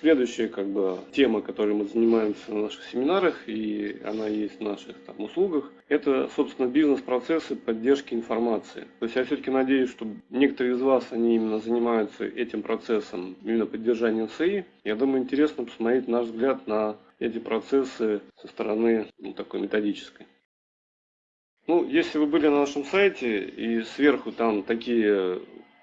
следующая как бы тема, которой мы занимаемся на наших семинарах, и она есть в наших там, услугах, это, собственно, бизнес-процессы поддержки информации. То есть я все-таки надеюсь, что некоторые из вас, они именно занимаются этим процессом, именно поддержанием СИ. Я думаю, интересно посмотреть наш взгляд на эти процессы со стороны ну, такой методической. Ну, если вы были на нашем сайте и сверху там такие,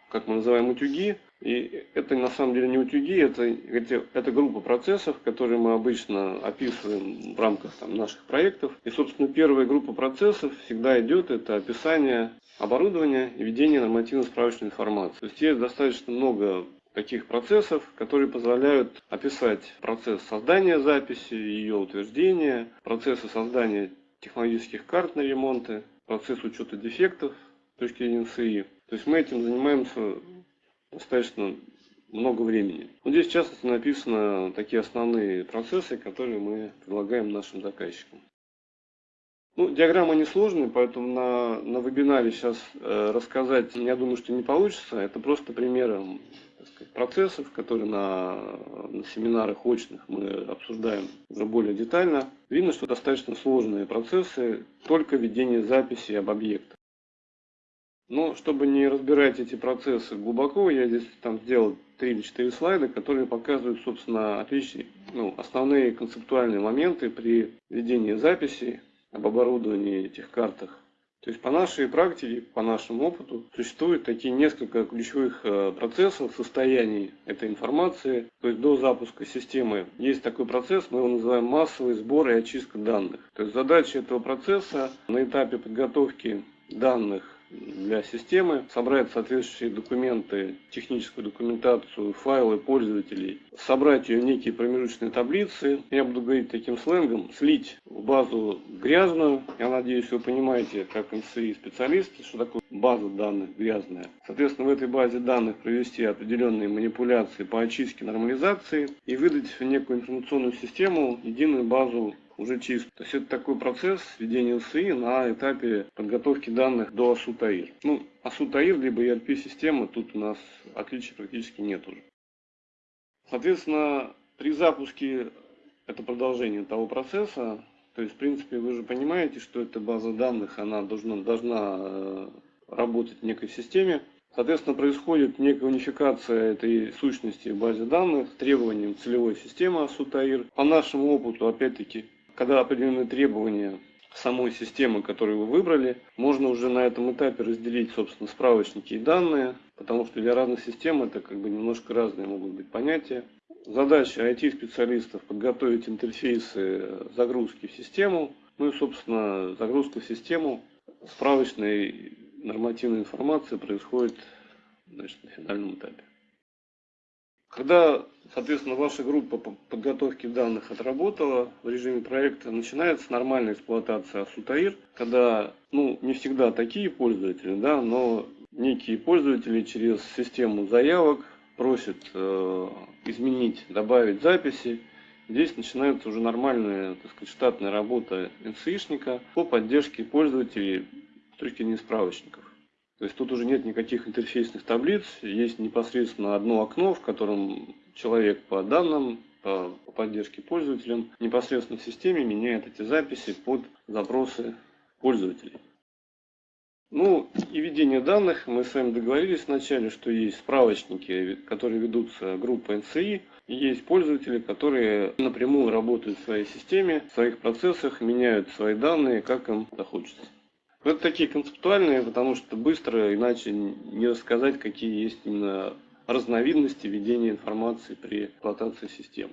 как мы называем, утюги, и это на самом деле не утюги, это, это, группа процессов, которые мы обычно описываем в рамках там, наших проектов. И, собственно, первая группа процессов всегда идет, это описание оборудования и ведение нормативно-справочной информации. То есть есть достаточно много таких процессов, которые позволяют описать процесс создания записи, ее утверждения, процессы создания технологических карт на ремонты, процесс учета дефектов с точки зрения НСИ. То есть мы этим занимаемся достаточно много времени. Вот здесь в частности написано такие основные процессы, которые мы предлагаем нашим заказчикам. Ну, диаграмма несложная, поэтому на, на вебинаре сейчас э, рассказать, я думаю, что не получится. Это просто примеры сказать, процессов, которые на, на семинарах очных мы обсуждаем уже более детально. Видно, что достаточно сложные процессы, только ведение записи об объектах. Но чтобы не разбирать эти процессы глубоко, я здесь там сделал 3 или 4 слайда, которые показывают, собственно, отличие, ну, основные концептуальные моменты при ведении записи об оборудовании этих картах. То есть по нашей практике, по нашему опыту, существует такие несколько ключевых э, процессов состояний этой информации. То есть до запуска системы есть такой процесс, мы его называем массовый сбор и очистка данных. То есть задача этого процесса на этапе подготовки данных для системы, собрать соответствующие документы, техническую документацию, файлы пользователей, собрать ее в некие промежуточные таблицы, я буду говорить таким сленгом, слить в базу грязную, я надеюсь, вы понимаете, как МСИ специалисты, что такое база данных грязная. Соответственно, в этой базе данных провести определенные манипуляции по очистке, нормализации и выдать в некую информационную систему единую базу уже чист. То есть это такой процесс введения СИ на этапе подготовки данных до АСУТАИР. Ну, АСУТАИР либо ERP-система, тут у нас отличий практически нет уже. Соответственно, при запуске это продолжение того процесса, то есть, в принципе, вы же понимаете, что эта база данных, она должна, должна э, работать в некой системе. Соответственно, происходит некая унификация этой сущности в базе данных требованиям целевой системы АСУТАИР. По нашему опыту, опять-таки, когда определены требования самой системы, которую вы выбрали, можно уже на этом этапе разделить, собственно, справочники и данные, потому что для разных систем это как бы немножко разные могут быть понятия. Задача IT-специалистов подготовить интерфейсы загрузки в систему, ну и, собственно, загрузка в систему справочной нормативной информации происходит значит, на финальном этапе. Когда, соответственно, ваша группа по подготовке данных отработала в режиме проекта, начинается нормальная эксплуатация Асутаир, когда, ну, не всегда такие пользователи, да, но некие пользователи через систему заявок просят э, изменить, добавить записи. Здесь начинается уже нормальная, так сказать, штатная работа НСИшника по поддержке пользователей точки зрения справочников. То есть тут уже нет никаких интерфейсных таблиц, есть непосредственно одно окно, в котором человек по данным, по, поддержке пользователям непосредственно в системе меняет эти записи под запросы пользователей. Ну и ведение данных, мы с вами договорились вначале, что есть справочники, которые ведутся группой NCI, и есть пользователи, которые напрямую работают в своей системе, в своих процессах, меняют свои данные, как им захочется. Это такие концептуальные, потому что быстро, иначе не рассказать, какие есть именно разновидности ведения информации при эксплуатации систем.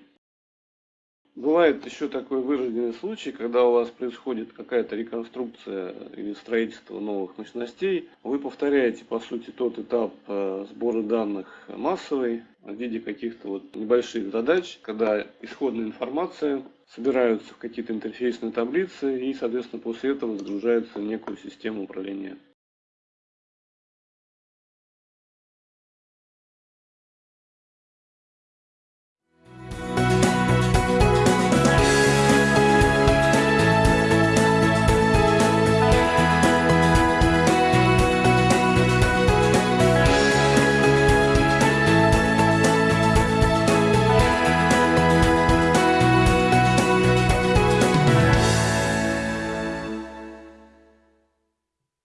Бывает еще такой вырожденный случай, когда у вас происходит какая-то реконструкция или строительство новых мощностей. Вы повторяете, по сути, тот этап э, сбора данных массовый в виде каких-то вот небольших задач, когда исходная информация собираются в какие-то интерфейсные таблицы и, соответственно, после этого загружаются в некую систему управления